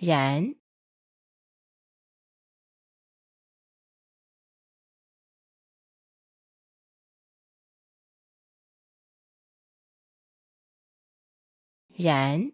然然